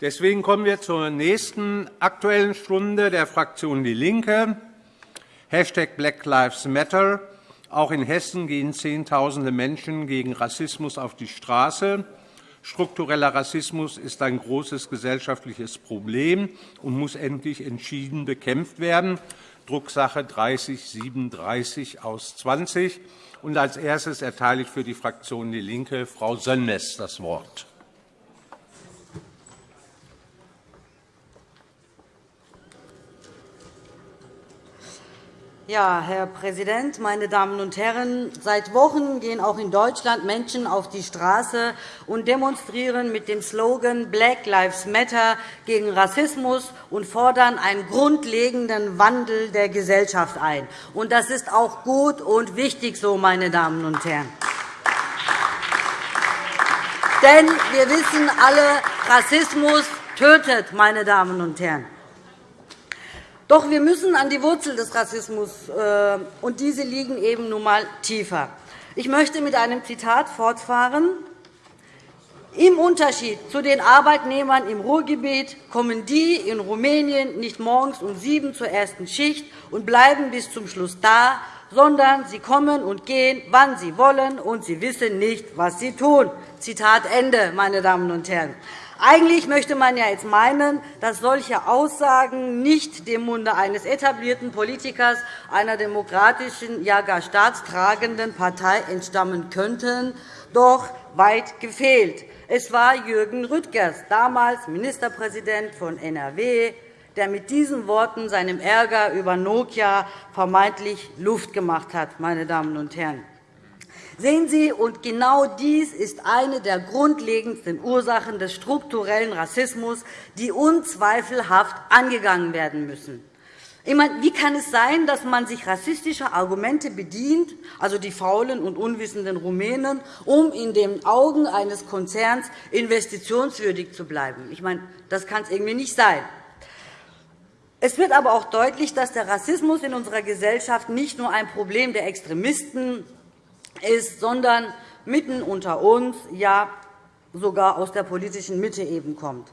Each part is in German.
Deswegen kommen wir zur nächsten Aktuellen Stunde der Fraktion DIE LINKE. Hashtag Black Lives Matter. Auch in Hessen gehen Zehntausende Menschen gegen Rassismus auf die Straße. Struktureller Rassismus ist ein großes gesellschaftliches Problem und muss endlich entschieden bekämpft werden. Drucksache 3037 aus 20. Und als erstes erteile ich für die Fraktion DIE LINKE Frau Sönmez das Wort. Ja, Herr Präsident, meine Damen und Herren! Seit Wochen gehen auch in Deutschland Menschen auf die Straße und demonstrieren mit dem Slogan Black Lives Matter gegen Rassismus und fordern einen grundlegenden Wandel der Gesellschaft ein. Das ist auch gut und wichtig so, meine Damen und Herren. Denn wir wissen alle, Rassismus tötet, meine Damen und Herren. Doch wir müssen an die Wurzel des Rassismus, äh, und diese liegen eben nun einmal tiefer. Ich möchte mit einem Zitat fortfahren. Im Unterschied zu den Arbeitnehmern im Ruhrgebiet kommen die in Rumänien nicht morgens um sieben zur ersten Schicht und bleiben bis zum Schluss da, sondern sie kommen und gehen, wann sie wollen, und sie wissen nicht, was sie tun. Zitat Ende, meine Damen und Herren. Eigentlich möchte man ja jetzt meinen, dass solche Aussagen nicht dem Munde eines etablierten Politikers einer demokratischen, ja gar staatstragenden Partei entstammen könnten. Doch weit gefehlt. Es war Jürgen Rüttgers, damals Ministerpräsident von NRW, der mit diesen Worten seinem Ärger über Nokia vermeintlich Luft gemacht hat. Meine Damen und Herren. Sehen Sie, und genau dies ist eine der grundlegendsten Ursachen des strukturellen Rassismus, die unzweifelhaft angegangen werden müssen. Wie kann es sein, dass man sich rassistischer Argumente bedient, also die faulen und unwissenden Rumänen, um in den Augen eines Konzerns investitionswürdig zu bleiben? Ich meine, das kann es irgendwie nicht sein. Es wird aber auch deutlich, dass der Rassismus in unserer Gesellschaft nicht nur ein Problem der Extremisten ist, sondern mitten unter uns, ja sogar aus der politischen Mitte eben kommt.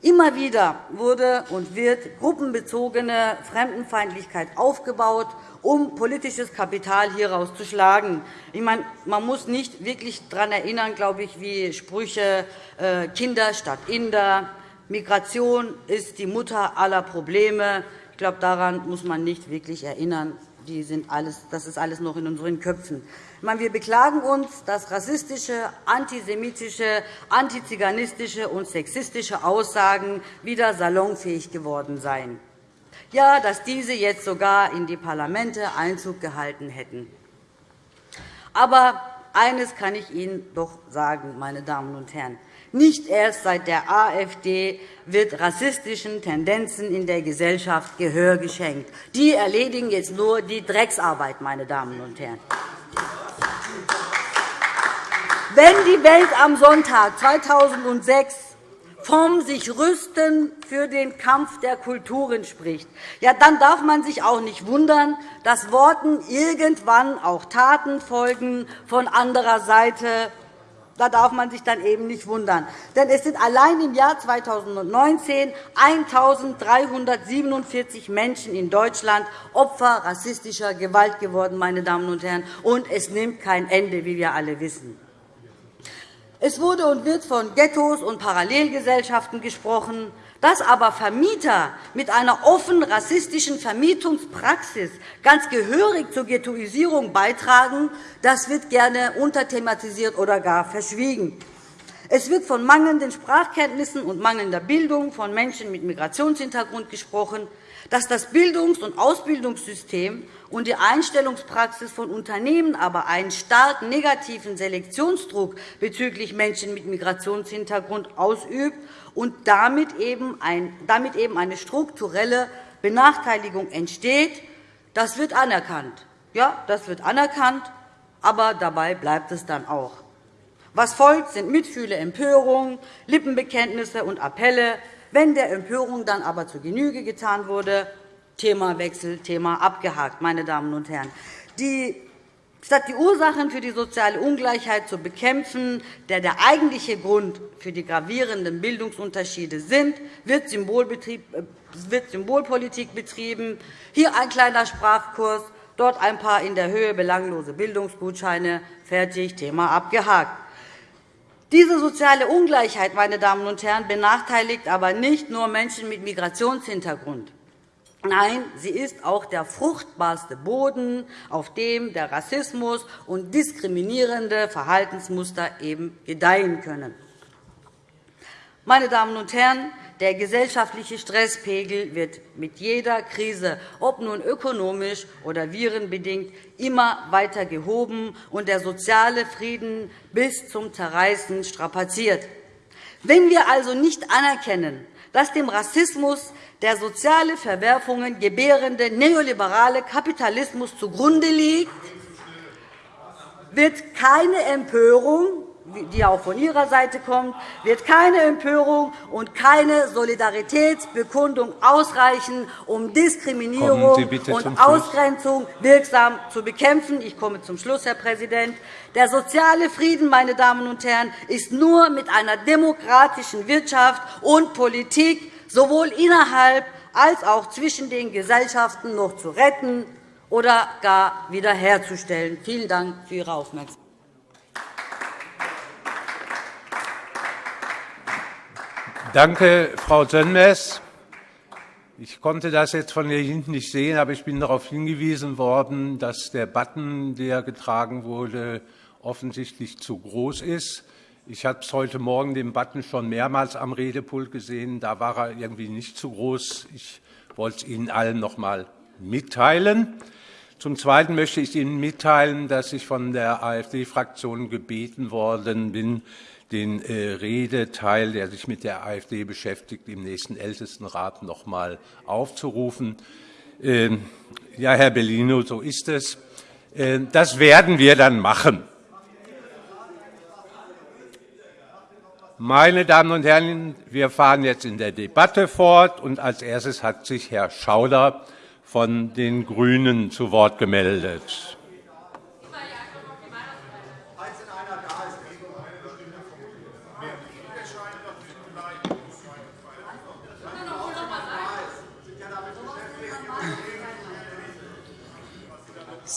Immer wieder wurde und wird gruppenbezogene Fremdenfeindlichkeit aufgebaut, um politisches Kapital hieraus zu schlagen. Ich meine, man muss nicht wirklich daran erinnern, glaube ich, wie Sprüche äh, Kinder statt Inder, Migration ist die Mutter aller Probleme. Ich glaube, daran muss man nicht wirklich erinnern. Die sind alles, das ist alles noch in unseren Köpfen. Wir beklagen uns, dass rassistische, antisemitische, antiziganistische und sexistische Aussagen wieder salonfähig geworden seien. Ja, dass diese jetzt sogar in die Parlamente Einzug gehalten hätten. Aber eines kann ich Ihnen doch sagen, meine Damen und Herren. Nicht erst seit der AfD wird rassistischen Tendenzen in der Gesellschaft Gehör geschenkt. Die erledigen jetzt nur die Drecksarbeit, meine Damen und Herren. Wenn die Welt am Sonntag 2006 vom sich rüsten für den Kampf der Kulturen spricht, ja, dann darf man sich auch nicht wundern, dass Worten irgendwann auch Taten folgen von anderer Seite. Da darf man sich dann eben nicht wundern. Denn es sind allein im Jahr 2019 1.347 Menschen in Deutschland Opfer rassistischer Gewalt geworden, meine Damen und Herren. Und es nimmt kein Ende, wie wir alle wissen. Es wurde und wird von Ghettos und Parallelgesellschaften gesprochen. Dass aber Vermieter mit einer offen rassistischen Vermietungspraxis ganz gehörig zur Ghettoisierung beitragen, das wird gerne unterthematisiert oder gar verschwiegen. Es wird von mangelnden Sprachkenntnissen und mangelnder Bildung von Menschen mit Migrationshintergrund gesprochen dass das Bildungs- und Ausbildungssystem und die Einstellungspraxis von Unternehmen aber einen stark negativen Selektionsdruck bezüglich Menschen mit Migrationshintergrund ausübt und damit eben eine strukturelle Benachteiligung entsteht, das wird anerkannt. Ja, das wird anerkannt, aber dabei bleibt es dann auch. Was folgt, sind Mitfühle, Empörung, Lippenbekenntnisse und Appelle, wenn der Empörung dann aber zu Genüge getan wurde, Themawechsel, Thema abgehakt. Meine Damen und Herren. Die Statt die Ursachen für die soziale Ungleichheit zu bekämpfen, der der eigentliche Grund für die gravierenden Bildungsunterschiede sind, wird, äh, wird Symbolpolitik betrieben. Hier ein kleiner Sprachkurs, dort ein paar in der Höhe belanglose Bildungsgutscheine. Fertig, Thema abgehakt. Diese soziale Ungleichheit meine Damen und Herren, benachteiligt aber nicht nur Menschen mit Migrationshintergrund. Nein, sie ist auch der fruchtbarste Boden, auf dem der Rassismus und diskriminierende Verhaltensmuster eben gedeihen können. Meine Damen und Herren, der gesellschaftliche Stresspegel wird mit jeder Krise, ob nun ökonomisch oder virenbedingt, immer weiter gehoben und der soziale Frieden bis zum Zerreißen strapaziert. Wenn wir also nicht anerkennen, dass dem Rassismus der soziale Verwerfungen gebärende neoliberale Kapitalismus zugrunde liegt, wird keine Empörung, die auch von Ihrer Seite kommt, wird keine Empörung und keine Solidaritätsbekundung ausreichen, um Diskriminierung und Ausgrenzung wirksam zu bekämpfen. Ich komme zum Schluss, Herr Präsident. Der soziale Frieden, meine Damen und Herren, ist nur mit einer demokratischen Wirtschaft und Politik sowohl innerhalb als auch zwischen den Gesellschaften noch zu retten oder gar wiederherzustellen. Vielen Dank für Ihre Aufmerksamkeit. Danke, Frau Sönmez. Ich konnte das jetzt von hier hinten nicht sehen, aber ich bin darauf hingewiesen worden, dass der Button, der getragen wurde, offensichtlich zu groß ist. Ich habe heute Morgen den Button schon mehrmals am Redepult gesehen. Da war er irgendwie nicht zu groß. Ich wollte es Ihnen allen noch einmal mitteilen. Zum Zweiten möchte ich Ihnen mitteilen, dass ich von der AfD-Fraktion gebeten worden bin, den äh, Redeteil, der sich mit der AfD beschäftigt, im nächsten Ältestenrat noch einmal aufzurufen. Ähm, ja, Herr Bellino, so ist es. Äh, das werden wir dann machen. Meine Damen und Herren, wir fahren jetzt in der Debatte fort. und Als erstes hat sich Herr Schauder von den GRÜNEN zu Wort gemeldet.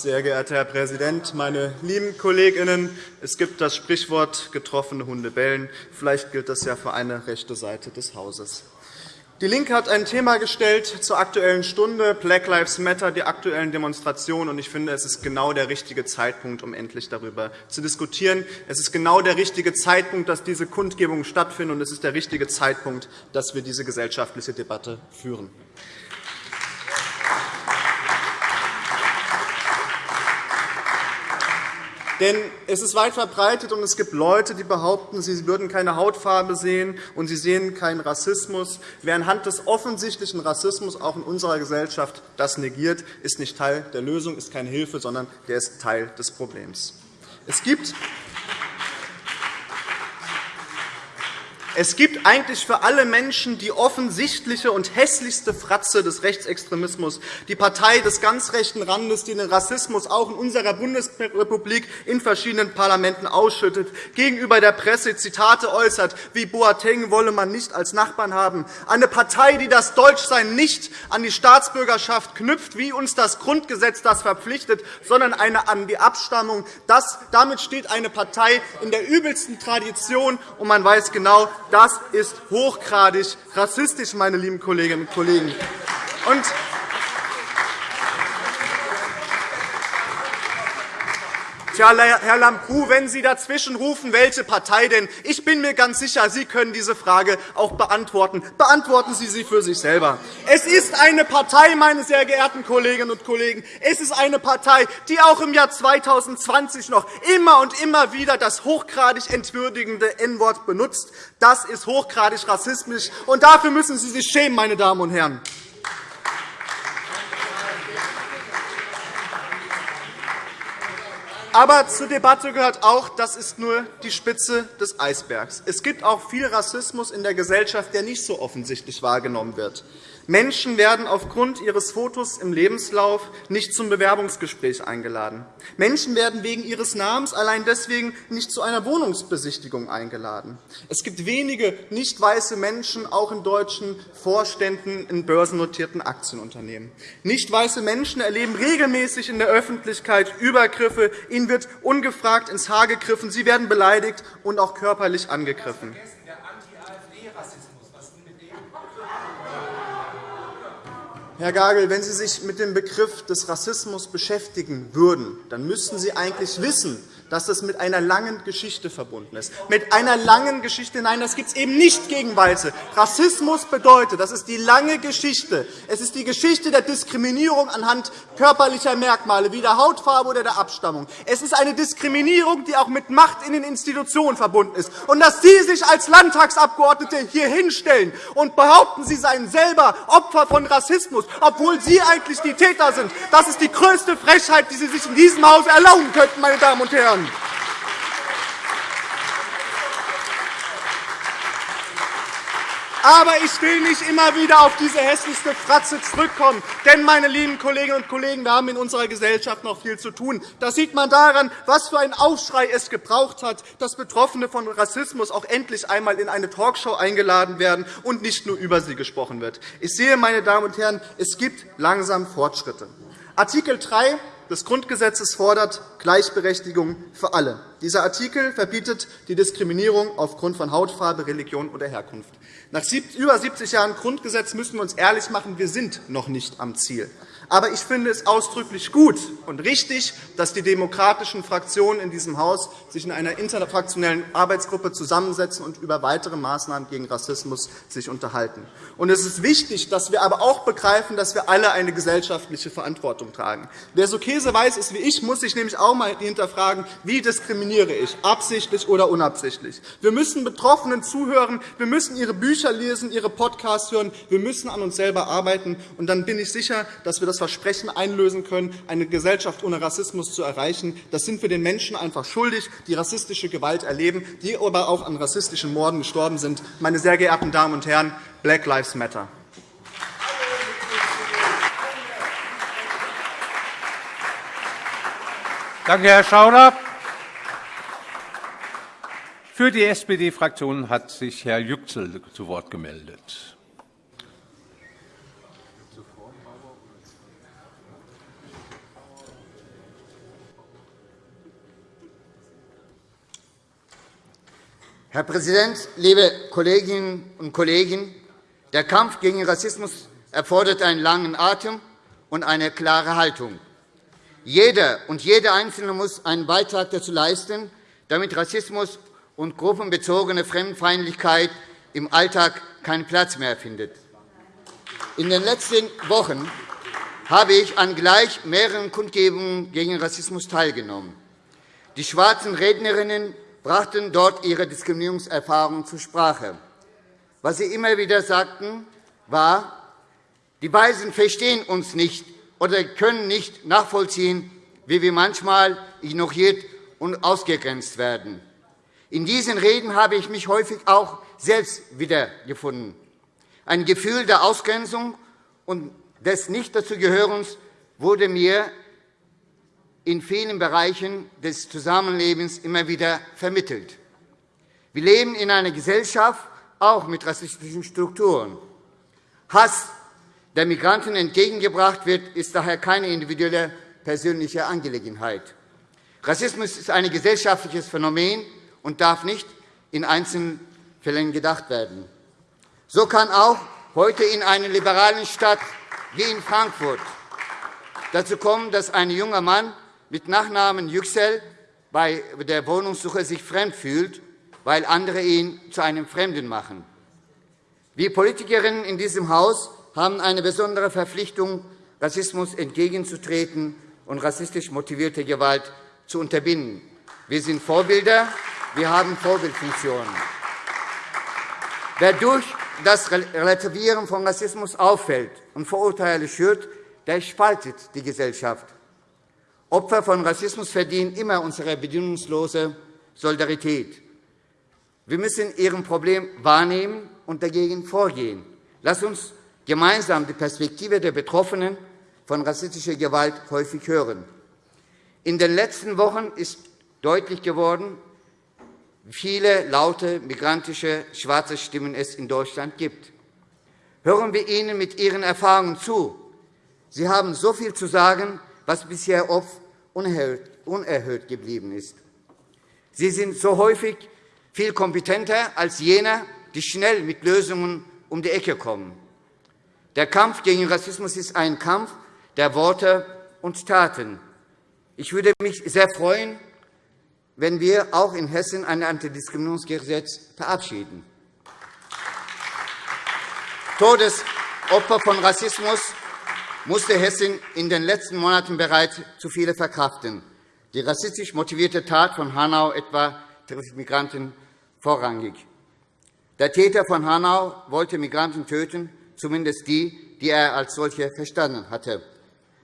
Sehr geehrter Herr Präsident, meine lieben Kolleginnen! Es gibt das Sprichwort getroffene Hunde bellen. Vielleicht gilt das ja für eine rechte Seite des Hauses. DIE LINKE hat ein Thema gestellt zur Aktuellen Stunde, Black Lives Matter, die aktuellen Demonstrationen. Ich finde, es ist genau der richtige Zeitpunkt, um endlich darüber zu diskutieren. Es ist genau der richtige Zeitpunkt, dass diese Kundgebungen stattfinden, und es ist der richtige Zeitpunkt, dass wir diese gesellschaftliche Debatte führen. Denn es ist weit verbreitet, und es gibt Leute, die behaupten, sie würden keine Hautfarbe sehen und sie sehen keinen Rassismus. Wer anhand des offensichtlichen Rassismus auch in unserer Gesellschaft das negiert, ist nicht Teil der Lösung, ist keine Hilfe, sondern der ist Teil des Problems. Es gibt Es gibt eigentlich für alle Menschen die offensichtliche und hässlichste Fratze des Rechtsextremismus, die Partei des ganz rechten Randes, die den Rassismus auch in unserer Bundesrepublik in verschiedenen Parlamenten ausschüttet, gegenüber der Presse Zitate äußert, wie Boateng wolle man nicht als Nachbarn haben, eine Partei, die das Deutschsein nicht an die Staatsbürgerschaft knüpft, wie uns das Grundgesetz das verpflichtet, sondern eine an die Abstammung. Das, damit steht eine Partei in der übelsten Tradition, und man weiß genau, das ist hochgradig rassistisch, meine lieben Kolleginnen und Kollegen. Und Tja, Herr Lambrou, wenn Sie dazwischen rufen, welche Partei denn? Ich bin mir ganz sicher, Sie können diese Frage auch beantworten. Beantworten Sie sie für sich selber. Es ist eine Partei, meine sehr geehrten Kolleginnen und Kollegen, es ist eine Partei, die auch im Jahr 2020 noch immer und immer wieder das hochgradig entwürdigende N-Wort benutzt. Das ist hochgradig rassistisch, und dafür müssen Sie sich schämen, meine Damen und Herren. Aber zur Debatte gehört auch, das ist nur die Spitze des Eisbergs. Es gibt auch viel Rassismus in der Gesellschaft, der nicht so offensichtlich wahrgenommen wird. Menschen werden aufgrund ihres Fotos im Lebenslauf nicht zum Bewerbungsgespräch eingeladen. Menschen werden wegen ihres Namens allein deswegen nicht zu einer Wohnungsbesichtigung eingeladen. Es gibt wenige nicht weiße Menschen, auch in deutschen Vorständen in börsennotierten Aktienunternehmen. Nicht weiße Menschen erleben regelmäßig in der Öffentlichkeit Übergriffe. Ihnen wird ungefragt ins Haar gegriffen. Sie werden beleidigt und auch körperlich angegriffen. Herr Gagel, wenn Sie sich mit dem Begriff des Rassismus beschäftigen würden, dann müssten Sie eigentlich wissen, dass das mit einer langen Geschichte verbunden ist. Mit einer langen Geschichte. Nein, das gibt es eben nicht gegen Weiße. Rassismus bedeutet, das ist die lange Geschichte. Es ist die Geschichte der Diskriminierung anhand körperlicher Merkmale, wie der Hautfarbe oder der Abstammung. Es ist eine Diskriminierung, die auch mit Macht in den Institutionen verbunden ist. Und dass Sie sich als Landtagsabgeordnete hier hinstellen und behaupten, Sie seien selber Opfer von Rassismus, obwohl Sie eigentlich die Täter sind, das ist die größte Frechheit, die Sie sich in diesem Haus erlauben könnten, meine Damen und Herren. Aber ich will nicht immer wieder auf diese hässlichste Fratze zurückkommen. Denn, meine lieben Kolleginnen und Kollegen, wir haben in unserer Gesellschaft noch viel zu tun. Das sieht man daran, was für einen Aufschrei es gebraucht hat, dass Betroffene von Rassismus auch endlich einmal in eine Talkshow eingeladen werden und nicht nur über sie gesprochen wird. Ich sehe, meine Damen und Herren, es gibt langsam Fortschritte. Artikel 3 des Grundgesetzes fordert Gleichberechtigung für alle. Dieser Artikel verbietet die Diskriminierung aufgrund von Hautfarbe, Religion oder Herkunft. Nach über 70 Jahren Grundgesetz müssen wir uns ehrlich machen, wir sind noch nicht am Ziel. Aber ich finde es ausdrücklich gut und richtig, dass die demokratischen Fraktionen in diesem Haus sich in einer interfraktionellen Arbeitsgruppe zusammensetzen und über weitere Maßnahmen gegen Rassismus sich unterhalten. Und es ist wichtig, dass wir aber auch begreifen, dass wir alle eine gesellschaftliche Verantwortung tragen. Wer so käseweiß ist wie ich, muss sich nämlich auch einmal hinterfragen, wie diskriminiere ich, absichtlich oder unabsichtlich. Wir müssen Betroffenen zuhören, wir müssen ihre Bücher lesen, ihre Podcasts hören, wir müssen an uns selber arbeiten. Und dann bin ich sicher, dass wir das Versprechen einlösen können, eine Gesellschaft ohne Rassismus zu erreichen. Das sind wir den Menschen einfach schuldig, die rassistische Gewalt erleben, die aber auch an rassistischen Morden gestorben sind. Meine sehr geehrten Damen und Herren, Black Lives Matter. Danke, Herr Schauder. Für die SPD-Fraktion hat sich Herr Yüksel zu Wort gemeldet. Herr Präsident, liebe Kolleginnen und Kollegen! Der Kampf gegen Rassismus erfordert einen langen Atem und eine klare Haltung. Jeder und jede Einzelne muss einen Beitrag dazu leisten, damit Rassismus und gruppenbezogene Fremdenfeindlichkeit im Alltag keinen Platz mehr findet. In den letzten Wochen habe ich an gleich mehreren Kundgebungen gegen Rassismus teilgenommen. Die schwarzen Rednerinnen brachten dort ihre Diskriminierungserfahrungen zur Sprache. Was sie immer wieder sagten, war, die Weisen verstehen uns nicht oder können nicht nachvollziehen, wie wir manchmal ignoriert und ausgegrenzt werden. In diesen Reden habe ich mich häufig auch selbst wiedergefunden. Ein Gefühl der Ausgrenzung und des Nicht-Dazugehörens wurde mir in vielen Bereichen des Zusammenlebens immer wieder vermittelt. Wir leben in einer Gesellschaft, auch mit rassistischen Strukturen. Hass, der Migranten entgegengebracht wird, ist daher keine individuelle persönliche Angelegenheit. Rassismus ist ein gesellschaftliches Phänomen und darf nicht in Einzelfällen gedacht werden. So kann auch heute in einer liberalen Stadt wie in Frankfurt dazu kommen, dass ein junger Mann mit Nachnamen Yüksel bei der Wohnungssuche sich fremd fühlt, weil andere ihn zu einem Fremden machen. Wir Politikerinnen in diesem Haus haben eine besondere Verpflichtung, Rassismus entgegenzutreten und rassistisch motivierte Gewalt zu unterbinden. Wir sind Vorbilder, wir haben Vorbildfunktionen. Wer durch das Relativieren von Rassismus auffällt und Vorurteile schürt, der spaltet die Gesellschaft. Opfer von Rassismus verdienen immer unsere bedingungslose Solidarität. Wir müssen Ihrem Problem wahrnehmen und dagegen vorgehen. Lass uns gemeinsam die Perspektive der Betroffenen von rassistischer Gewalt häufig hören. In den letzten Wochen ist deutlich geworden, wie viele laute migrantische schwarze Stimmen es in Deutschland gibt. Hören wir ihnen mit ihren Erfahrungen zu. Sie haben so viel zu sagen, was bisher oft unerhört geblieben ist. Sie sind so häufig viel kompetenter als jene, die schnell mit Lösungen um die Ecke kommen. Der Kampf gegen Rassismus ist ein Kampf der Worte und Taten. Ich würde mich sehr freuen, wenn wir auch in Hessen ein Antidiskriminierungsgesetz verabschieden. Todesopfer von Rassismus musste Hessen in den letzten Monaten bereits zu viele verkraften. Die rassistisch motivierte Tat von Hanau etwa trifft Migranten vorrangig. Der Täter von Hanau wollte Migranten töten, zumindest die, die er als solche verstanden hatte.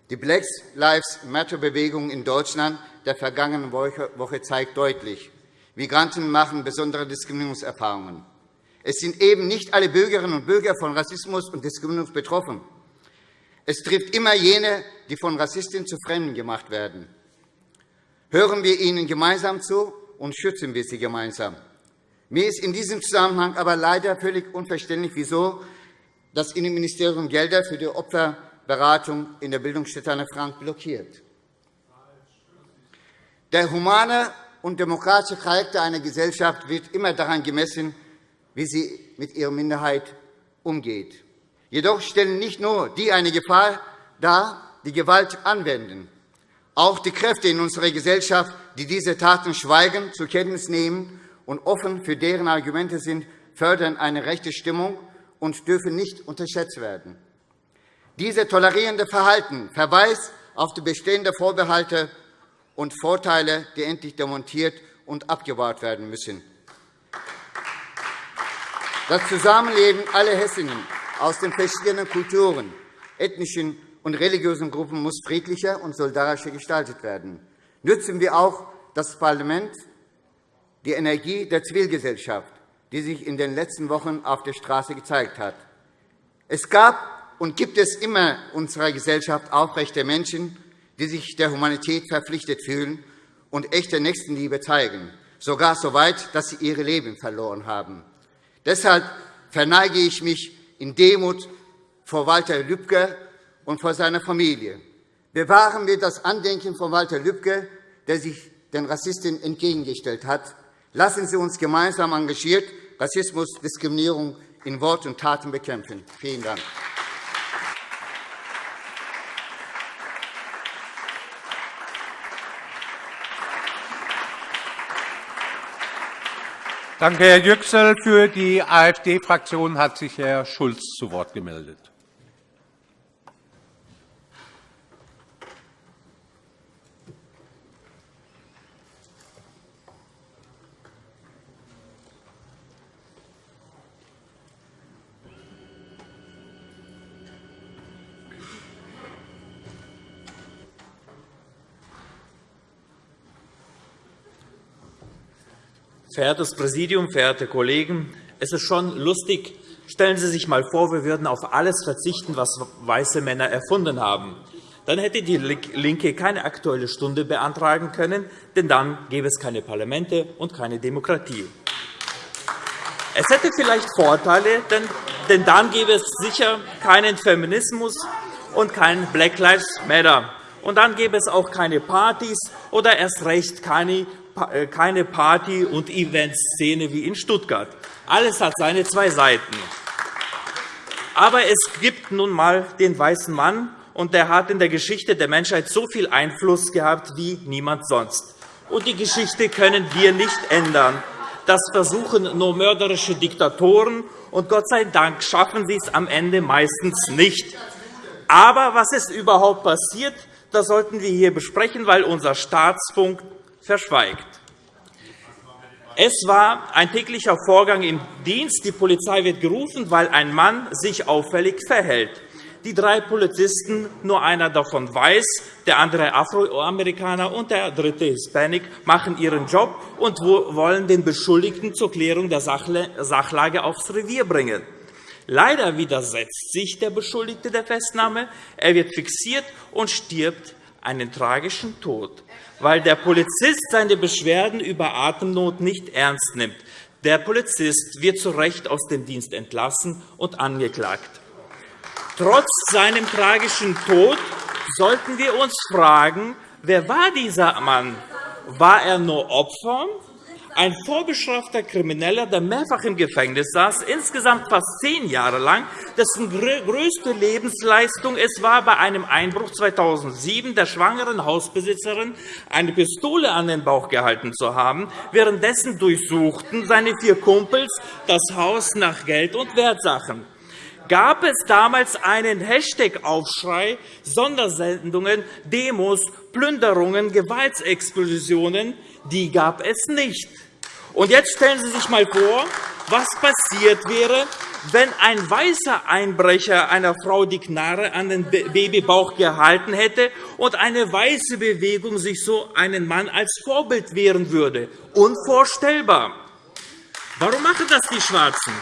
Die Black Lives Matter-Bewegung in Deutschland der vergangenen Woche zeigt deutlich, Migranten machen besondere Diskriminierungserfahrungen. Es sind eben nicht alle Bürgerinnen und Bürger von Rassismus und Diskriminierung betroffen. Es trifft immer jene, die von Rassisten zu Fremden gemacht werden. Hören wir ihnen gemeinsam zu und schützen wir sie gemeinsam. Mir ist in diesem Zusammenhang aber leider völlig unverständlich, wieso das Innenministerium Gelder für die Opferberatung in der Bildungsstätte Anne Frank blockiert. Der humane und demokratische Charakter einer Gesellschaft wird immer daran gemessen, wie sie mit ihrer Minderheit umgeht. Jedoch stellen nicht nur die eine Gefahr dar, die Gewalt anwenden. Auch die Kräfte in unserer Gesellschaft, die diese Taten schweigend zur Kenntnis nehmen und offen für deren Argumente sind, fördern eine rechte Stimmung und dürfen nicht unterschätzt werden. Dieses tolerierende Verhalten verweist auf die bestehenden Vorbehalte und Vorteile, die endlich demontiert und abgebaut werden müssen. Das Zusammenleben aller Hessinnen aus den verschiedenen Kulturen, ethnischen und religiösen Gruppen muss friedlicher und solidarischer gestaltet werden. Nützen wir auch das Parlament die Energie der Zivilgesellschaft, die sich in den letzten Wochen auf der Straße gezeigt hat. Es gab und gibt es immer in unserer Gesellschaft aufrechte Menschen, die sich der Humanität verpflichtet fühlen und echte Nächstenliebe zeigen, sogar so weit, dass sie ihre Leben verloren haben. Deshalb verneige ich mich in Demut vor Walter Lübcke und vor seiner Familie. Bewahren wir das Andenken von Walter Lübcke, der sich den Rassisten entgegengestellt hat. Lassen Sie uns gemeinsam engagiert Rassismus, Diskriminierung in Wort und Taten bekämpfen. Vielen Dank. Danke, Herr Yüksel. Für die AfD-Fraktion hat sich Herr Schulz zu Wort gemeldet. Verehrtes Präsidium, verehrte Kollegen! Es ist schon lustig. Stellen Sie sich einmal vor, wir würden auf alles verzichten, was weiße Männer erfunden haben. Dann hätte die LINKE keine Aktuelle Stunde beantragen können, denn dann gäbe es keine Parlamente und keine Demokratie. Es hätte vielleicht Vorteile, denn dann gäbe es sicher keinen Feminismus und kein Black Lives Matter. Und dann gäbe es auch keine Partys oder erst recht keine keine Party- und Eventszene wie in Stuttgart. Alles hat seine zwei Seiten. Aber es gibt nun einmal den weißen Mann, und der hat in der Geschichte der Menschheit so viel Einfluss gehabt wie niemand sonst. Und die Geschichte können wir nicht ändern. Das versuchen nur mörderische Diktatoren, und Gott sei Dank schaffen sie es am Ende meistens nicht. Aber was ist überhaupt passiert, das sollten wir hier besprechen, weil unser Staatsfunk verschweigt. Es war ein täglicher Vorgang im Dienst. Die Polizei wird gerufen, weil ein Mann sich auffällig verhält. Die drei Polizisten, nur einer davon weiß, der andere Afroamerikaner und der dritte Hispanic, machen ihren Job und wollen den Beschuldigten zur Klärung der Sachlage aufs Revier bringen. Leider widersetzt sich der Beschuldigte der Festnahme. Er wird fixiert und stirbt einen tragischen Tod, weil der Polizist seine Beschwerden über Atemnot nicht ernst nimmt. Der Polizist wird zu Recht aus dem Dienst entlassen und angeklagt. Trotz seinem tragischen Tod sollten wir uns fragen, wer war dieser Mann? War er nur Opfer ein vorbestrafter Krimineller, der mehrfach im Gefängnis saß, insgesamt fast zehn Jahre lang, dessen größte Lebensleistung es war, bei einem Einbruch 2007 der schwangeren Hausbesitzerin eine Pistole an den Bauch gehalten zu haben. Währenddessen durchsuchten seine vier Kumpels das Haus nach Geld und Wertsachen gab es damals einen Hashtag-Aufschrei, Sondersendungen, Demos, Plünderungen, Gewaltsexplosionen. Die gab es nicht. Und jetzt stellen Sie sich einmal vor, was passiert wäre, wenn ein weißer Einbrecher einer Frau die Knarre an den Babybauch gehalten hätte und eine weiße Bewegung sich so einen Mann als Vorbild wehren würde. Unvorstellbar. Warum machen das die Schwarzen?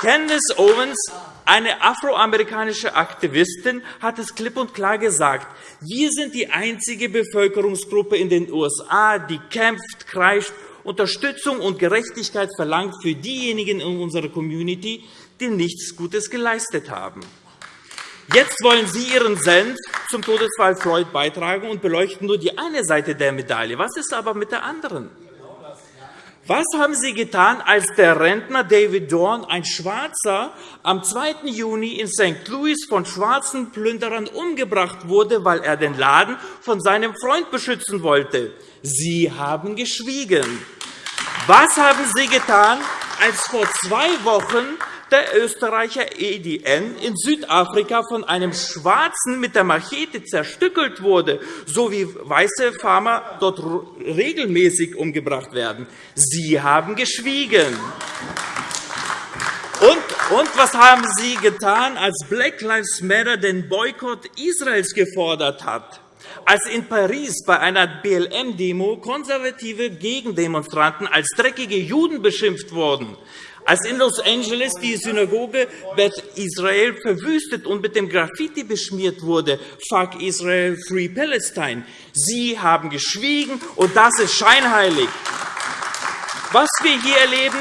Candace Owens, eine afroamerikanische Aktivistin, hat es klipp und klar gesagt. Wir sind die einzige Bevölkerungsgruppe in den USA, die kämpft, kreischt Unterstützung und Gerechtigkeit verlangt für diejenigen in unserer Community, die nichts Gutes geleistet haben. Jetzt wollen Sie Ihren Senf zum Todesfall Floyd beitragen und beleuchten nur die eine Seite der Medaille. Was ist aber mit der anderen? Was haben Sie getan, als der Rentner David Dorn, ein Schwarzer, am 2. Juni in St. Louis von schwarzen Plünderern umgebracht wurde, weil er den Laden von seinem Freund beschützen wollte? Sie haben geschwiegen. Was haben Sie getan, als vor zwei Wochen der Österreicher EDN in Südafrika von einem Schwarzen mit der Machete zerstückelt wurde, so wie weiße Farmer dort regelmäßig umgebracht werden? Sie haben geschwiegen. Und, und was haben Sie getan, als Black Lives Matter den Boykott Israels gefordert hat? Als in Paris bei einer BLM-Demo konservative Gegendemonstranten als dreckige Juden beschimpft wurden, als in Los Angeles die Synagoge Beth Israel verwüstet und mit dem Graffiti beschmiert wurde, Fuck Israel, Free Palestine. Sie haben geschwiegen, und das ist scheinheilig. Was wir hier erleben,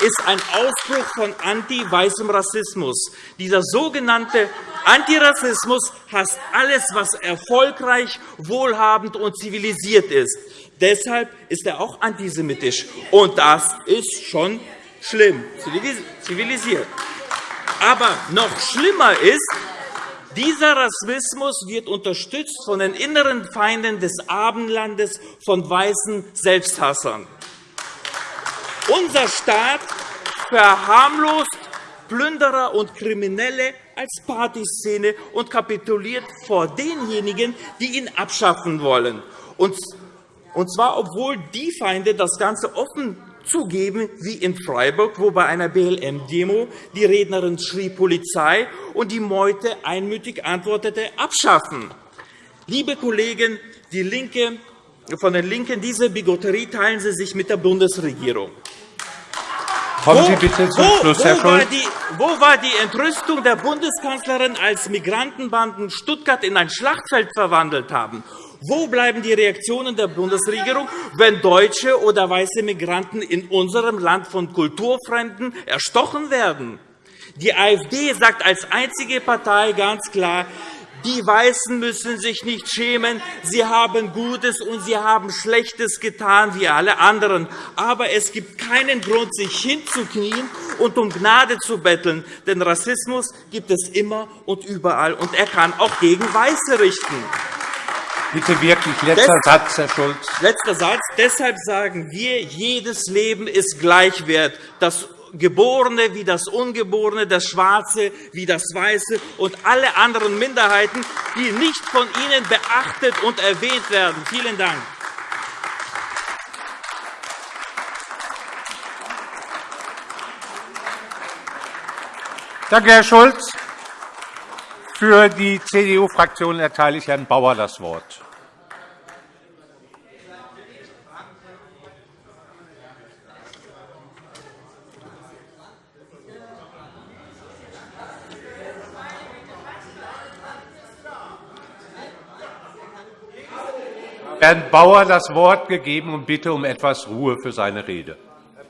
ist ein Ausbruch von anti-weißem Rassismus. Dieser sogenannte Antirassismus hasst alles, was erfolgreich, wohlhabend und zivilisiert ist. Deshalb ist er auch antisemitisch. Und das ist schon schlimm, zivilisiert. Aber noch schlimmer ist, dieser Rassismus wird unterstützt von den inneren Feinden des Abendlandes, von weißen Selbsthassern. Unser Staat verharmlost Plünderer und Kriminelle als Partyszene und kapituliert vor denjenigen, die ihn abschaffen wollen. Und zwar, obwohl die Feinde das Ganze offen zugeben, wie in Freiburg, wo bei einer BLM-Demo die Rednerin schrie Polizei und die Meute einmütig antwortete, abschaffen. Liebe Kollegen die Linke, von den LINKEN, diese Bigotterie teilen Sie sich mit der Bundesregierung. Kommen Sie bitte zum Schluss, Herr Scholz. Wo war die Entrüstung der Bundeskanzlerin, als Migrantenbanden Stuttgart in ein Schlachtfeld verwandelt haben? Wo bleiben die Reaktionen der Bundesregierung, wenn deutsche oder weiße Migranten in unserem Land von Kulturfremden erstochen werden? Die AfD sagt als einzige Partei ganz klar, die Weißen müssen sich nicht schämen. Sie haben Gutes und sie haben Schlechtes getan, wie alle anderen. Aber es gibt keinen Grund, sich hinzuknien und um Gnade zu betteln. Denn Rassismus gibt es immer und überall, und er kann auch gegen Weiße richten. Bitte wirklich letzter Satz, Herr Schulz. Letzter Satz. Deshalb sagen wir, jedes Leben ist gleichwert. Das Geborene wie das Ungeborene, das Schwarze wie das Weiße und alle anderen Minderheiten, die nicht von Ihnen beachtet und erwähnt werden. Vielen Dank. Danke, Herr Schulz. Für die CDU-Fraktion erteile ich Herrn Bauer das Wort. Herrn Bauer das Wort gegeben und bitte um etwas Ruhe für seine Rede. Herr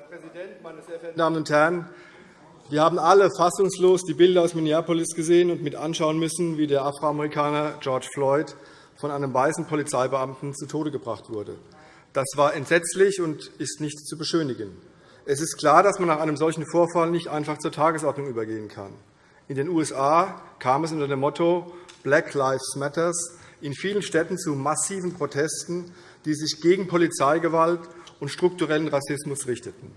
Präsident, meine sehr verehrten Damen und Herren! Wir haben alle fassungslos die Bilder aus Minneapolis gesehen und mit anschauen müssen, wie der Afroamerikaner George Floyd von einem weißen Polizeibeamten zu Tode gebracht wurde. Das war entsetzlich und ist nicht zu beschönigen. Es ist klar, dass man nach einem solchen Vorfall nicht einfach zur Tagesordnung übergehen kann. In den USA kam es unter dem Motto Black Lives Matter in vielen Städten zu massiven Protesten, die sich gegen Polizeigewalt und strukturellen Rassismus richteten.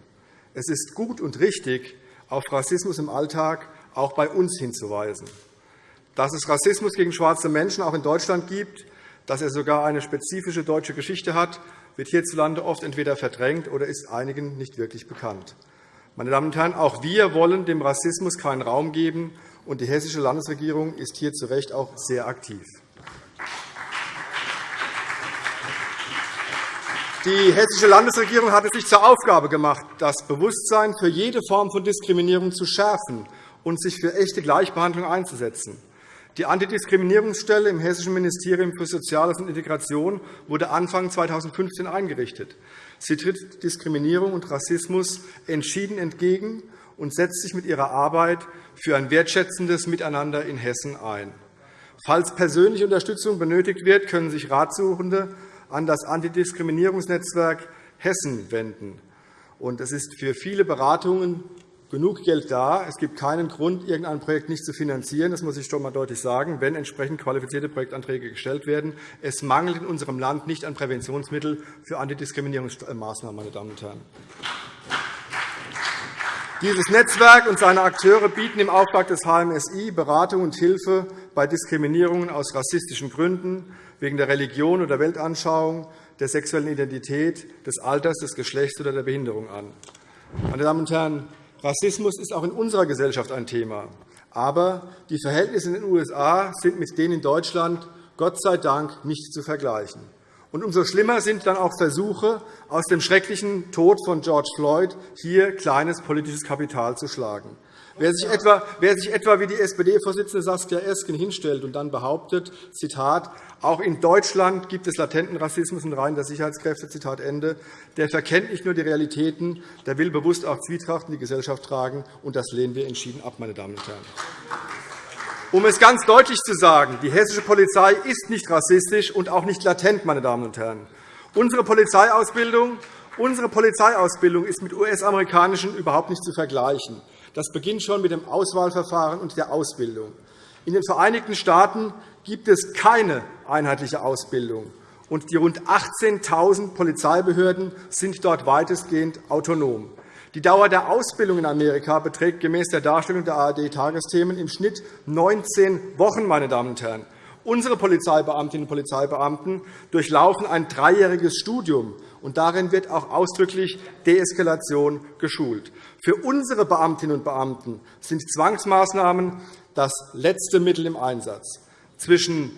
Es ist gut und richtig, auf Rassismus im Alltag auch bei uns hinzuweisen. Dass es Rassismus gegen schwarze Menschen auch in Deutschland gibt, dass er sogar eine spezifische deutsche Geschichte hat, wird hierzulande oft entweder verdrängt oder ist einigen nicht wirklich bekannt. Meine Damen und Herren, auch wir wollen dem Rassismus keinen Raum geben, und die hessische Landesregierung ist hier zu Recht auch sehr aktiv. Die hessische Landesregierung hat es sich zur Aufgabe gemacht, das Bewusstsein für jede Form von Diskriminierung zu schärfen und sich für echte Gleichbehandlung einzusetzen. Die Antidiskriminierungsstelle im Hessischen Ministerium für Soziales und Integration wurde Anfang 2015 eingerichtet. Sie tritt Diskriminierung und Rassismus entschieden entgegen und setzt sich mit ihrer Arbeit für ein wertschätzendes Miteinander in Hessen ein. Falls persönliche Unterstützung benötigt wird, können sich Ratsuchende an das Antidiskriminierungsnetzwerk Hessen wenden. Es ist für viele Beratungen genug Geld da. Es gibt keinen Grund, irgendein Projekt nicht zu finanzieren. Das muss ich schon einmal deutlich sagen, wenn entsprechend qualifizierte Projektanträge gestellt werden. Es mangelt in unserem Land nicht an Präventionsmitteln für Antidiskriminierungsmaßnahmen. Meine Damen und Herren. Dieses Netzwerk und seine Akteure bieten im Auftrag des HMSI Beratung und Hilfe bei Diskriminierungen aus rassistischen Gründen, wegen der Religion oder Weltanschauung, der sexuellen Identität, des Alters, des Geschlechts oder der Behinderung an. Meine Damen und Herren, Rassismus ist auch in unserer Gesellschaft ein Thema. Aber die Verhältnisse in den USA sind mit denen in Deutschland Gott sei Dank nicht zu vergleichen. Und umso schlimmer sind dann auch Versuche, aus dem schrecklichen Tod von George Floyd hier kleines politisches Kapital zu schlagen. Wer sich etwa, wer sich etwa wie die SPD-Vorsitzende Saskia Esken hinstellt und dann behauptet, Zitat, auch in Deutschland gibt es latenten Rassismus in Reihen der Sicherheitskräfte, Zitat Ende, der verkennt nicht nur die Realitäten, der will bewusst auch Zwietracht in die Gesellschaft tragen, und das lehnen wir entschieden ab, meine Damen und Herren. Um es ganz deutlich zu sagen, die hessische Polizei ist nicht rassistisch und auch nicht latent. Meine Damen und Herren. Unsere Polizeiausbildung, unsere Polizeiausbildung ist mit US-amerikanischen überhaupt nicht zu vergleichen. Das beginnt schon mit dem Auswahlverfahren und der Ausbildung. In den Vereinigten Staaten gibt es keine einheitliche Ausbildung, und die rund 18.000 Polizeibehörden sind dort weitestgehend autonom. Die Dauer der Ausbildung in Amerika beträgt gemäß der Darstellung der ARD-Tagesthemen im Schnitt 19 Wochen. Meine Damen und Herren. Unsere Polizeibeamtinnen und Polizeibeamten durchlaufen ein dreijähriges Studium, und darin wird auch ausdrücklich Deeskalation geschult. Für unsere Beamtinnen und Beamten sind Zwangsmaßnahmen das letzte Mittel im Einsatz. Zwischen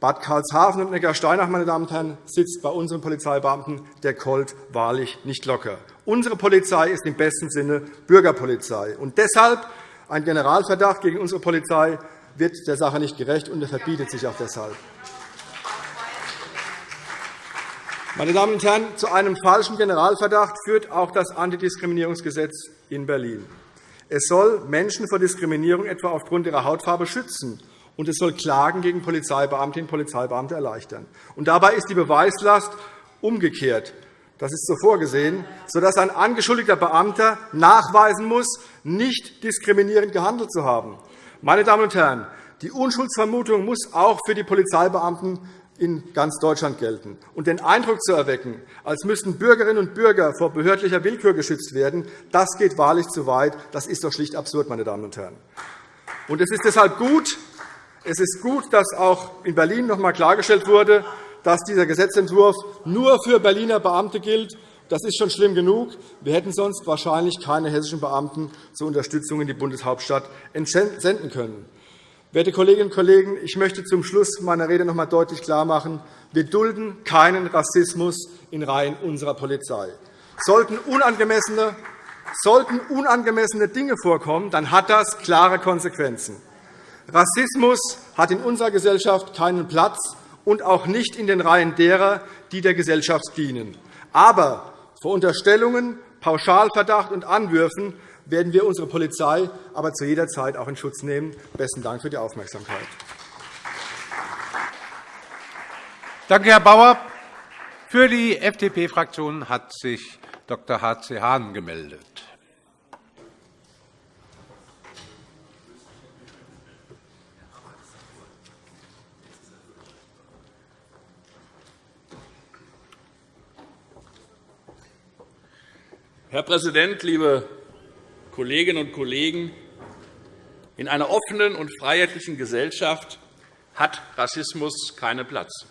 Bad Karlshafen und Neckarsteinach meine Damen und Herren, sitzt bei unseren Polizeibeamten der Colt wahrlich nicht locker. Unsere Polizei ist im besten Sinne Bürgerpolizei. Und deshalb ein Generalverdacht gegen unsere Polizei wird der Sache nicht gerecht, und er verbietet sich auch deshalb. Meine Damen und Herren, zu einem falschen Generalverdacht führt auch das Antidiskriminierungsgesetz in Berlin. Es soll Menschen vor Diskriminierung etwa aufgrund ihrer Hautfarbe schützen, und es soll Klagen gegen Polizeibeamtinnen und Polizeibeamte erleichtern. Und dabei ist die Beweislast umgekehrt. Das ist so vorgesehen, sodass ein angeschuldigter Beamter nachweisen muss, nicht diskriminierend gehandelt zu haben. Meine Damen und Herren, die Unschuldsvermutung muss auch für die Polizeibeamten in ganz Deutschland gelten. Und den Eindruck zu erwecken, als müssten Bürgerinnen und Bürger vor behördlicher Willkür geschützt werden, das geht wahrlich zu weit. Das ist doch schlicht absurd, meine Damen und Herren. Und es ist deshalb gut, es ist gut, dass auch in Berlin noch einmal klargestellt wurde, dass dieser Gesetzentwurf nur für Berliner Beamte gilt. Das ist schon schlimm genug. Wir hätten sonst wahrscheinlich keine hessischen Beamten zur Unterstützung in die Bundeshauptstadt entsenden können. Werte Kolleginnen und Kollegen, ich möchte zum Schluss meiner Rede noch einmal deutlich klarmachen, wir dulden keinen Rassismus in Reihen unserer Polizei. Sollten unangemessene, sollten unangemessene Dinge vorkommen, dann hat das klare Konsequenzen. Rassismus hat in unserer Gesellschaft keinen Platz, und auch nicht in den Reihen derer, die der Gesellschaft dienen. Aber vor Unterstellungen, Pauschalverdacht und Anwürfen werden wir unsere Polizei aber zu jeder Zeit auch in Schutz nehmen. – Besten Dank für die Aufmerksamkeit. Danke, Herr Bauer. Für die FDP-Fraktion hat sich Dr. H.C. Hahn gemeldet. Herr Präsident, liebe Kolleginnen und Kollegen! In einer offenen und freiheitlichen Gesellschaft hat Rassismus keinen Platz.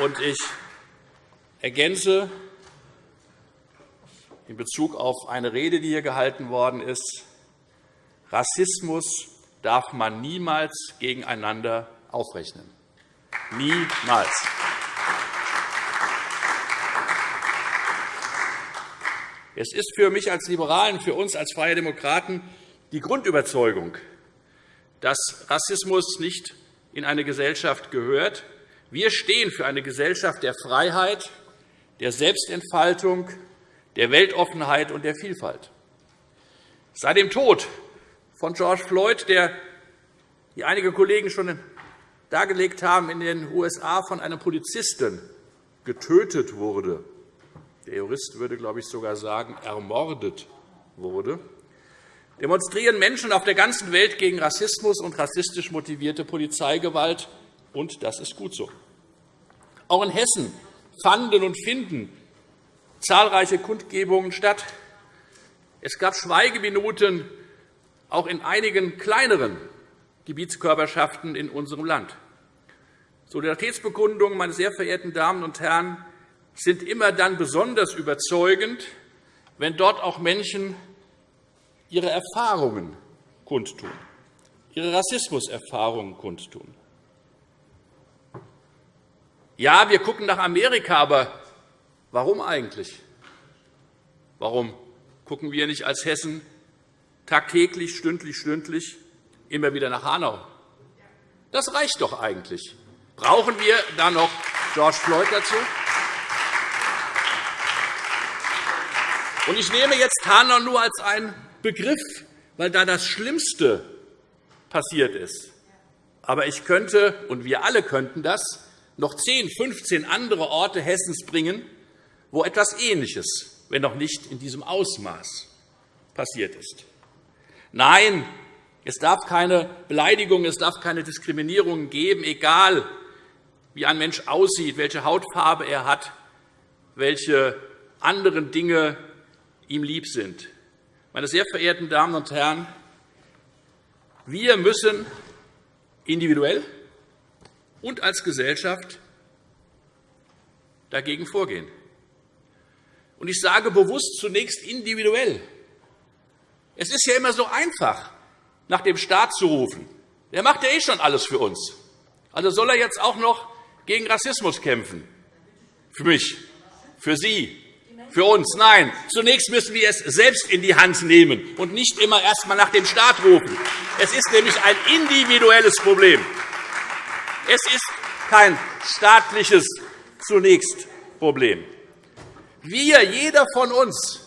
Und ich ergänze in Bezug auf eine Rede, die hier gehalten worden ist, Rassismus darf man niemals gegeneinander aufrechnen. Niemals. Es ist für mich als Liberalen, für uns als Freie Demokraten die Grundüberzeugung, dass Rassismus nicht in eine Gesellschaft gehört. Wir stehen für eine Gesellschaft der Freiheit, der Selbstentfaltung, der Weltoffenheit und der Vielfalt. Seit dem Tod von George Floyd, der, wie einige Kollegen schon dargelegt haben, in den USA von einem Polizisten getötet wurde, der Jurist würde, glaube ich, sogar sagen, ermordet wurde, demonstrieren Menschen auf der ganzen Welt gegen Rassismus und rassistisch motivierte Polizeigewalt, und das ist gut so. Auch in Hessen fanden und finden zahlreiche Kundgebungen statt. Es gab Schweigeminuten auch in einigen kleineren Gebietskörperschaften in unserem Land. Solidaritätsbekundungen, meine sehr verehrten Damen und Herren, sind immer dann besonders überzeugend, wenn dort auch Menschen ihre Erfahrungen kundtun, ihre Rassismuserfahrungen kundtun. Ja, wir schauen nach Amerika, aber warum eigentlich? Warum schauen wir nicht als Hessen tagtäglich, stündlich, stündlich immer wieder nach Hanau? Das reicht doch eigentlich. Brauchen wir da noch George Floyd dazu? Ich nehme jetzt Hanau nur als einen Begriff, weil da das Schlimmste passiert ist. Aber ich könnte, und wir alle könnten das, noch 10, 15 andere Orte Hessens bringen, wo etwas Ähnliches, wenn noch nicht in diesem Ausmaß, passiert ist. Nein, es darf keine Beleidigung, es darf keine Diskriminierung geben, egal wie ein Mensch aussieht, welche Hautfarbe er hat, welche anderen Dinge ihm lieb sind. Meine sehr verehrten Damen und Herren, wir müssen individuell und als Gesellschaft dagegen vorgehen. Ich sage bewusst zunächst individuell. Es ist ja immer so einfach, nach dem Staat zu rufen. Der macht ja eh schon alles für uns. Also soll er jetzt auch noch gegen Rassismus kämpfen? Für mich, für Sie, für uns. Nein, zunächst müssen wir es selbst in die Hand nehmen und nicht immer erst einmal nach dem Staat rufen. Es ist nämlich ein individuelles Problem. Es ist kein staatliches zunächst Problem. Wir, jeder von uns,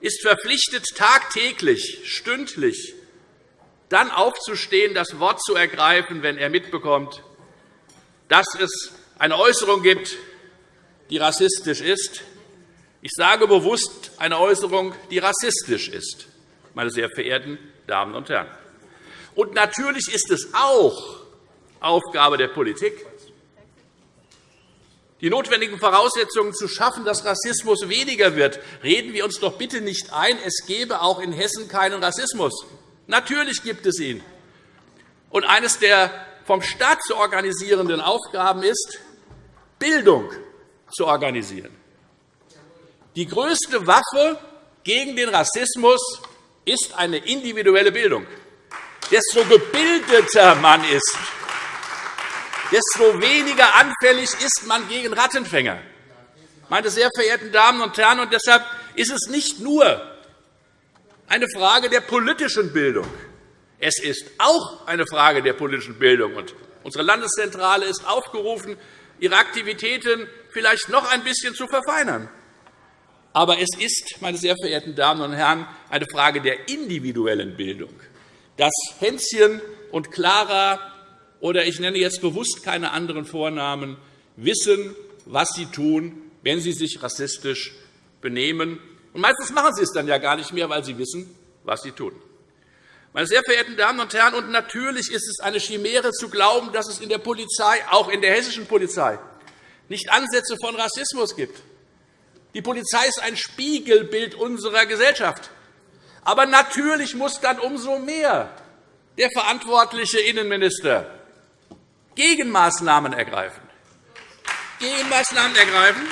ist verpflichtet, tagtäglich, stündlich dann aufzustehen, das Wort zu ergreifen, wenn er mitbekommt, dass es eine Äußerung gibt, die rassistisch ist. Ich sage bewusst eine Äußerung, die rassistisch ist, meine sehr verehrten Damen und Herren. Und natürlich ist es auch Aufgabe der Politik, die notwendigen Voraussetzungen zu schaffen, dass Rassismus weniger wird. Reden wir uns doch bitte nicht ein, es gebe auch in Hessen keinen Rassismus. Natürlich gibt es ihn. Und eines der vom Staat zu organisierenden Aufgaben ist, Bildung zu organisieren. Die größte Waffe gegen den Rassismus ist eine individuelle Bildung. Desto gebildeter man ist, desto weniger anfällig ist man gegen Rattenfänger. Meine sehr verehrten Damen und Herren, und deshalb ist es nicht nur eine Frage der politischen Bildung. Es ist auch eine Frage der politischen Bildung. Und unsere Landeszentrale ist aufgerufen, ihre Aktivitäten vielleicht noch ein bisschen zu verfeinern. Aber es ist, meine sehr verehrten Damen und Herren, eine Frage der individuellen Bildung. Dass Hänschen und Clara oder ich nenne jetzt bewusst keine anderen Vornamen wissen, was sie tun, wenn sie sich rassistisch benehmen. Und meistens machen sie es dann ja gar nicht mehr, weil sie wissen, was sie tun. Meine sehr verehrten Damen und Herren, und natürlich ist es eine Chimäre zu glauben, dass es in der Polizei, auch in der hessischen Polizei, nicht Ansätze von Rassismus gibt. Die Polizei ist ein Spiegelbild unserer Gesellschaft. Aber natürlich muss dann umso mehr der verantwortliche Innenminister Gegenmaßnahmen ergreifen. Gegenmaßnahmen ergreifen,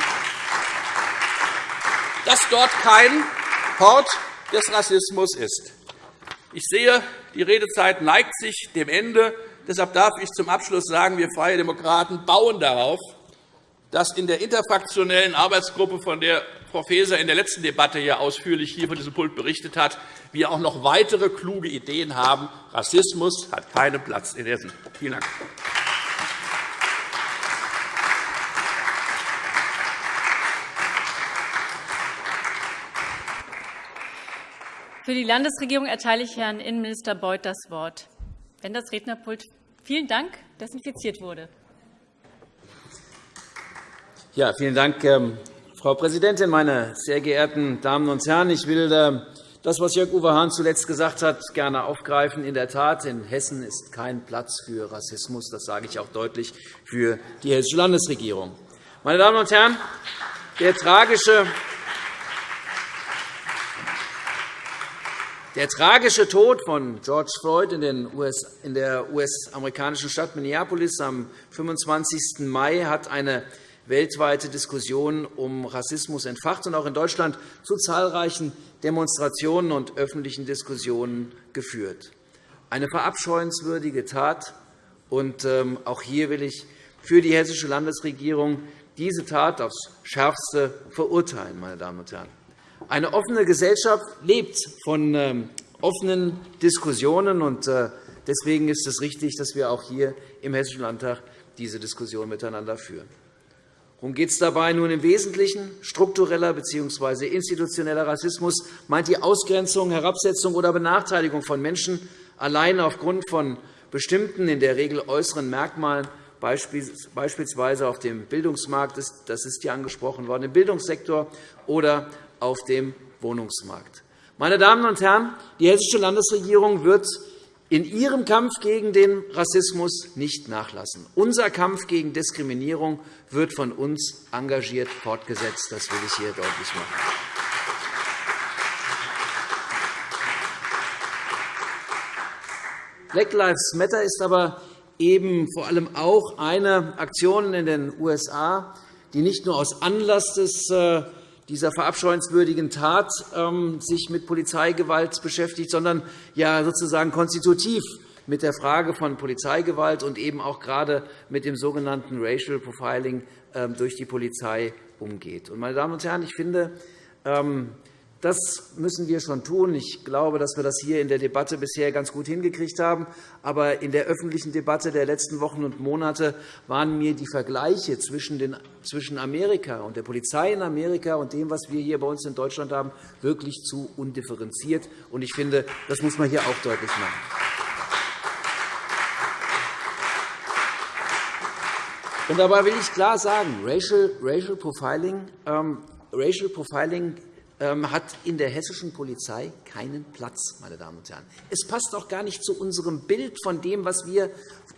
dass dort kein Hort des Rassismus ist. Ich sehe, die Redezeit neigt sich dem Ende. Deshalb darf ich zum Abschluss sagen, wir Freie Demokraten bauen darauf, dass in der interfraktionellen Arbeitsgruppe, von der Frau Faeser in der letzten Debatte ja ausführlich hier von diesem Pult berichtet hat, wir auch noch weitere kluge Ideen haben. Rassismus hat keinen Platz in Hessen. Vielen Dank. Für die Landesregierung erteile ich Herrn Innenminister Beuth das Wort, wenn das Rednerpult vielen Dank desinfiziert wurde. Ja, vielen Dank, ähm, Frau Präsidentin, meine sehr geehrten Damen und Herren! Ich will ähm, das, was Jörg-Uwe Hahn zuletzt gesagt hat, gerne aufgreifen. In der Tat, in Hessen ist kein Platz für Rassismus. Das sage ich auch deutlich für die Hessische Landesregierung. Meine Damen und Herren, der tragische Der tragische Tod von George Floyd in der US-amerikanischen Stadt Minneapolis am 25. Mai hat eine weltweite Diskussion um Rassismus entfacht und auch in Deutschland zu zahlreichen Demonstrationen und öffentlichen Diskussionen geführt. Eine verabscheuenswürdige Tat. Und ähm, auch hier will ich für die Hessische Landesregierung diese Tat aufs Schärfste verurteilen. Meine Damen und Herren. Eine offene Gesellschaft lebt von ähm, offenen Diskussionen. und äh, Deswegen ist es richtig, dass wir auch hier im Hessischen Landtag diese Diskussion miteinander führen. Worum geht es dabei? Nun im Wesentlichen struktureller bzw. institutioneller Rassismus meint die Ausgrenzung, Herabsetzung oder Benachteiligung von Menschen allein aufgrund von bestimmten, in der Regel äußeren Merkmalen, beispielsweise auf dem Bildungsmarkt, das ist hier angesprochen worden, im Bildungssektor oder auf dem Wohnungsmarkt. Meine Damen und Herren, die Hessische Landesregierung wird in ihrem Kampf gegen den Rassismus nicht nachlassen. Unser Kampf gegen Diskriminierung wird von uns engagiert fortgesetzt. Das will ich hier deutlich machen. Black Lives Matter ist aber eben vor allem auch eine Aktion in den USA, die nicht nur aus Anlass des äh, dieser verabscheuenswürdigen Tat ähm, sich mit Polizeigewalt beschäftigt, sondern ja sozusagen konstitutiv mit der Frage von Polizeigewalt und eben auch gerade mit dem sogenannten Racial Profiling ähm, durch die Polizei umgeht. Meine Damen und Herren, ich finde, ähm, das müssen wir schon tun. Ich glaube, dass wir das hier in der Debatte bisher ganz gut hingekriegt haben. Aber in der öffentlichen Debatte der letzten Wochen und Monate waren mir die Vergleiche zwischen Amerika und der Polizei in Amerika und dem, was wir hier bei uns in Deutschland haben, wirklich zu undifferenziert. Ich finde, das muss man hier auch deutlich machen. Und dabei will ich klar sagen, Racial, Profiling, ähm, Racial Profiling hat in der hessischen Polizei keinen Platz. Meine Damen und Herren. Es passt auch gar nicht zu unserem Bild von dem, was wir,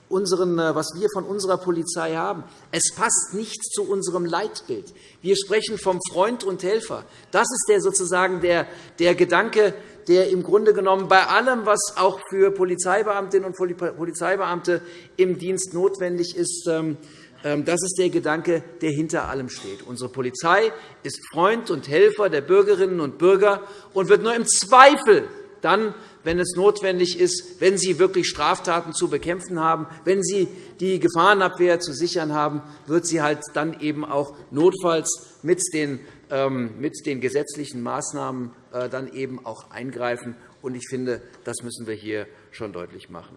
unseren, äh, was wir von unserer Polizei haben. Es passt nicht zu unserem Leitbild. Wir sprechen vom Freund und Helfer. Das ist der, sozusagen der, der Gedanke, der im Grunde genommen bei allem, was auch für Polizeibeamtinnen und Polizeibeamte im Dienst notwendig ist, ähm, ähm, das ist der Gedanke, der hinter allem steht. Unsere Polizei ist Freund und Helfer der Bürgerinnen und Bürger und wird nur im Zweifel dann, wenn es notwendig ist, wenn sie wirklich Straftaten zu bekämpfen haben, wenn sie die Gefahrenabwehr zu sichern haben, wird sie halt dann eben auch notfalls mit den ähm, mit den gesetzlichen Maßnahmen äh, dann eben auch eingreifen. Ich finde, das müssen wir hier schon deutlich machen.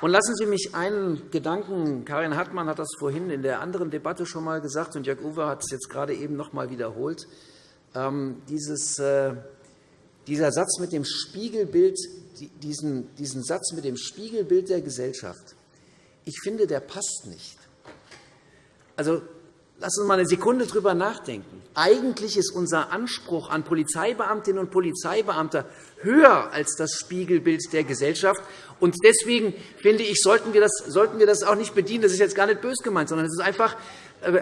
Und lassen Sie mich einen Gedanken, Karin Hartmann hat das vorhin in der anderen Debatte schon einmal gesagt, und Jörg Uwe hat es jetzt gerade eben noch einmal wiederholt. Ähm, dieses, äh, dieser Satz mit dem Spiegelbild, diesen, diesen Satz mit dem Spiegelbild der Gesellschaft, ich finde, der passt nicht. Also, Lass uns mal eine Sekunde darüber nachdenken. Eigentlich ist unser Anspruch an Polizeibeamtinnen und Polizeibeamte höher als das Spiegelbild der Gesellschaft. Und deswegen finde ich, sollten wir, das, sollten wir das auch nicht bedienen. Das ist jetzt gar nicht bös gemeint, sondern es ist einfach,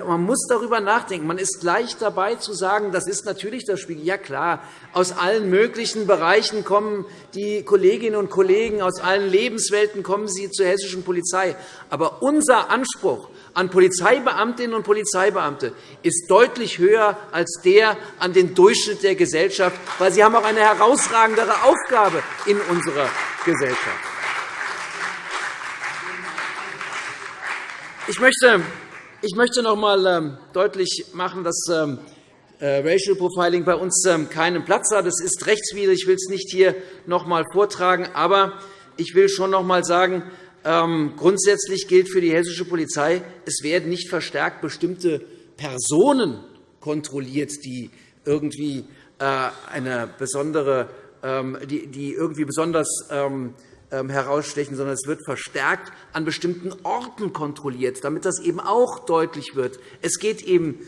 man muss darüber nachdenken. Man ist gleich dabei zu sagen, das ist natürlich das Spiegel. Ja, klar, aus allen möglichen Bereichen kommen die Kolleginnen und Kollegen, aus allen Lebenswelten kommen sie zur hessischen Polizei. Aber unser Anspruch an Polizeibeamtinnen und Polizeibeamte ist deutlich höher als der an den Durchschnitt der Gesellschaft, weil sie haben auch eine herausragendere Aufgabe in unserer Gesellschaft. Ich möchte, ich möchte noch einmal ähm, deutlich machen, dass ähm, äh, Racial Profiling bei uns ähm, keinen Platz hat. Es ist rechtswidrig. Ich will es nicht hier noch einmal vortragen. Aber ich will schon noch einmal sagen, grundsätzlich gilt für die hessische Polizei, es werden nicht verstärkt bestimmte Personen kontrolliert, die irgendwie äh, eine besondere, die irgendwie besonders herausstechen, sondern es wird verstärkt an bestimmten Orten kontrolliert, damit das eben auch deutlich wird. Es geht eben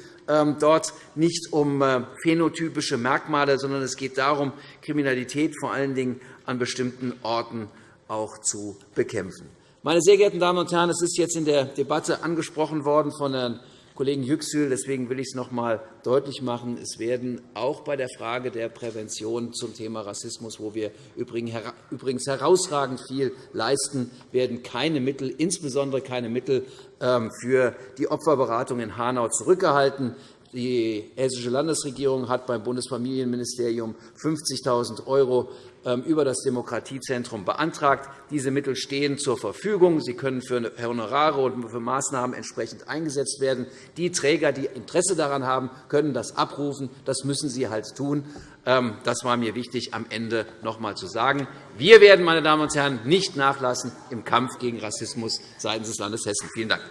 dort nicht um äh, phänotypische Merkmale, sondern es geht darum, Kriminalität vor allen Dingen an bestimmten Orten auch zu bekämpfen. Meine sehr geehrten Damen und Herren, es ist jetzt in der Debatte angesprochen worden von Herrn Kollegen Yüksel. Deswegen will ich es noch einmal deutlich machen. Es werden auch bei der Frage der Prävention zum Thema Rassismus, wo wir übrigens herausragend viel leisten, werden keine Mittel, insbesondere keine Mittel ähm, für die Opferberatung in Hanau zurückgehalten. Die Hessische Landesregierung hat beim Bundesfamilienministerium 50.000 € ähm, über das Demokratiezentrum beantragt. Diese Mittel stehen zur Verfügung. Sie können für Honorare und für Maßnahmen entsprechend eingesetzt werden. Die Träger, die Interesse daran haben, können das abrufen. Das müssen sie halt tun. Ähm, das war mir wichtig, am Ende noch einmal zu sagen. Wir werden, meine Damen und Herren, nicht nachlassen im Kampf gegen Rassismus seitens des Landes Hessen. Vielen Dank.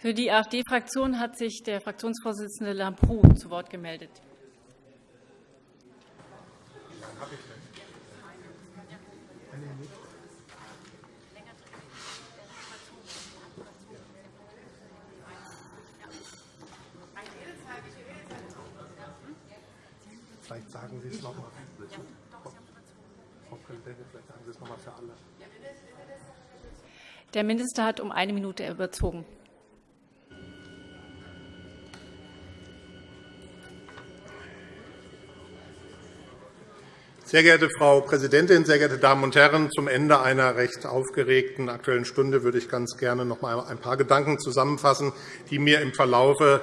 Für die AfD-Fraktion hat sich der Fraktionsvorsitzende Lambrou zu Wort gemeldet. Vielleicht sagen Sie es noch einmal. Frau Präsidentin, vielleicht sagen Sie es noch einmal für alle. Der Minister hat um eine Minute überzogen. Sehr geehrte Frau Präsidentin, sehr geehrte Damen und Herren! Zum Ende einer recht aufgeregten Aktuellen Stunde würde ich ganz gerne noch einmal ein paar Gedanken zusammenfassen, die mir im Verlaufe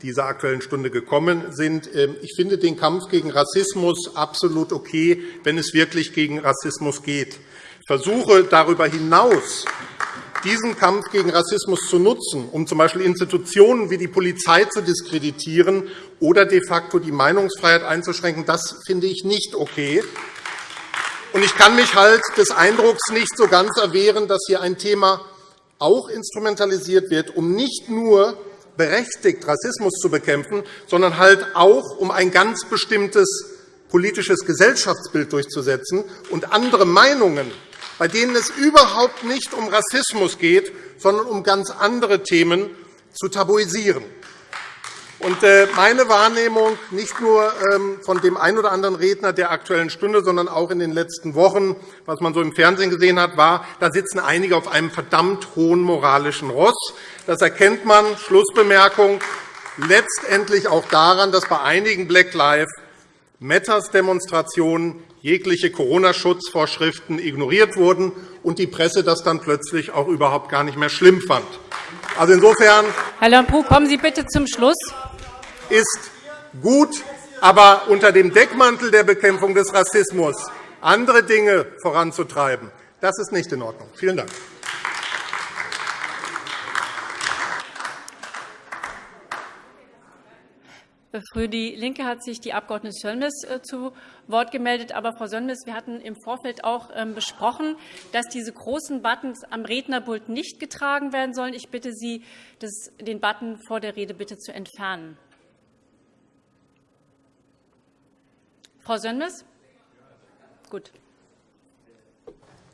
dieser Aktuellen Stunde gekommen sind. Ähm, ich finde den Kampf gegen Rassismus absolut okay, wenn es wirklich gegen Rassismus geht. Ich versuche darüber hinaus diesen Kampf gegen Rassismus zu nutzen, um z. B. Institutionen wie die Polizei zu diskreditieren oder de facto die Meinungsfreiheit einzuschränken, das finde ich nicht okay. Ich kann mich halt des Eindrucks nicht so ganz erwehren, dass hier ein Thema auch instrumentalisiert wird, um nicht nur berechtigt Rassismus zu bekämpfen, sondern halt auch, um ein ganz bestimmtes politisches Gesellschaftsbild durchzusetzen und andere Meinungen bei denen es überhaupt nicht um Rassismus geht, sondern um ganz andere Themen, zu tabuisieren. Äh, meine Wahrnehmung nicht nur ähm, von dem einen oder anderen Redner der Aktuellen Stunde, sondern auch in den letzten Wochen, was man so im Fernsehen gesehen hat, war, da sitzen einige auf einem verdammt hohen moralischen Ross. Das erkennt man, Schlussbemerkung, letztendlich auch daran, dass bei einigen Black Lives Matters Demonstrationen jegliche Corona-Schutzvorschriften ignoriert wurden und die Presse das dann plötzlich auch überhaupt gar nicht mehr schlimm fand. Also insofern Herr Lambrou, kommen Sie bitte zum Schluss. ist gut, aber unter dem Deckmantel der Bekämpfung des Rassismus andere Dinge voranzutreiben, das ist nicht in Ordnung. Vielen Dank. Für DIE LINKE hat sich die Abg. Sönmez äh, zu Wort gemeldet. Aber, Frau Sönmez, wir hatten im Vorfeld auch ähm, besprochen, dass diese großen Buttons am Rednerpult nicht getragen werden sollen. Ich bitte Sie, den Button vor der Rede bitte zu entfernen. Frau Sönmez? Gut.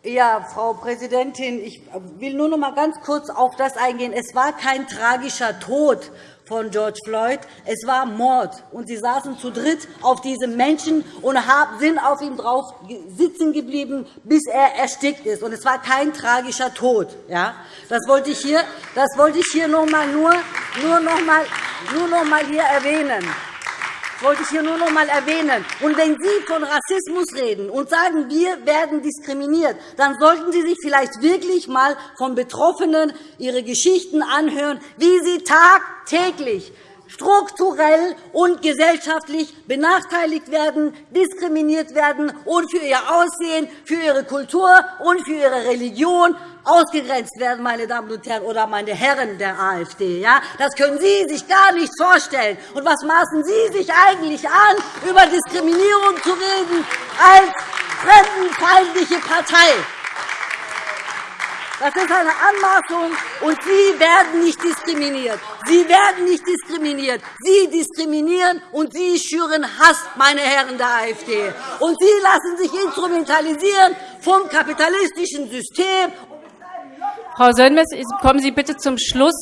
Ja, Frau Präsidentin, ich will nur noch einmal ganz kurz auf das eingehen. Es war kein tragischer Tod von George Floyd. Es war Mord. Und Sie saßen zu dritt auf diesem Menschen und sind auf ihm drauf sitzen geblieben, bis er erstickt ist. Und es war kein tragischer Tod. Ja? Das wollte ich hier, das wollte ich hier noch einmal, nur, nur noch einmal, nur noch einmal hier erwähnen wollte ich hier nur noch einmal erwähnen. Und wenn Sie von Rassismus reden und sagen, wir werden diskriminiert, dann sollten Sie sich vielleicht wirklich einmal von Betroffenen ihre Geschichten anhören, wie sie tagtäglich strukturell und gesellschaftlich benachteiligt werden, diskriminiert werden und für ihr Aussehen, für ihre Kultur und für ihre Religion ausgegrenzt werden, meine Damen und Herren, oder meine Herren der AfD. Das können Sie sich gar nicht vorstellen. Und was maßen Sie sich eigentlich an, über Diskriminierung zu reden als fremdenfeindliche Partei? Das ist eine Anmaßung, und Sie werden nicht diskriminiert. Sie werden nicht diskriminiert. Sie diskriminieren, und Sie schüren Hass, meine Herren der AfD. Und Sie lassen sich instrumentalisieren vom kapitalistischen System. Frau Sönmez, kommen Sie bitte zum Schluss.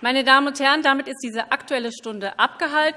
Meine Damen und Herren, damit ist diese Aktuelle Stunde abgehalten.